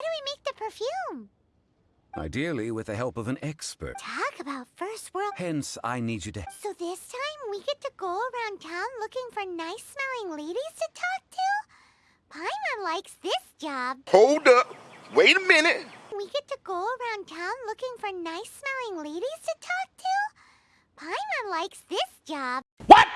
How do we make the perfume? Ideally with the help of an expert. Talk about first world. Hence, I need you to... So this time we get to go around town looking for nice-smelling ladies to talk to? Paimon likes this job. Hold up. Wait a minute. We get to go around town looking for nice-smelling ladies to talk to? Paimon likes this job. What?